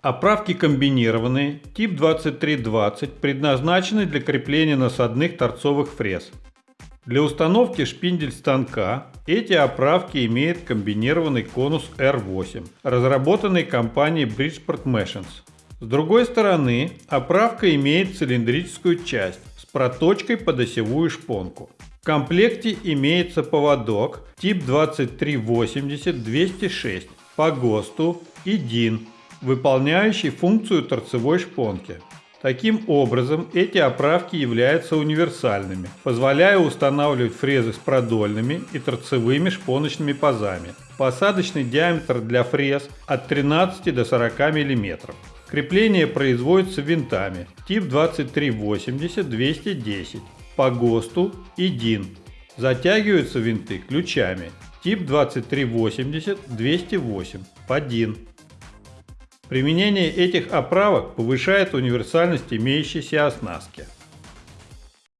Оправки комбинированные, тип 2320, предназначены для крепления насадных торцовых фрез. Для установки шпиндель станка эти оправки имеют комбинированный конус R8, разработанный компанией Bridgeport Machines. С другой стороны, оправка имеет цилиндрическую часть с проточкой под осевую шпонку. В комплекте имеется поводок тип 2380-206 по ГОСТу и DIN, выполняющий функцию торцевой шпонки. Таким образом, эти оправки являются универсальными, позволяя устанавливать фрезы с продольными и торцевыми шпоночными пазами. Посадочный диаметр для фрез от 13 до 40 мм. Крепление производится винтами тип 2380-210 по ГОСТу и ДИН. Затягиваются винты ключами тип 2380-208 по ДИН. Применение этих оправок повышает универсальность имеющейся оснастки.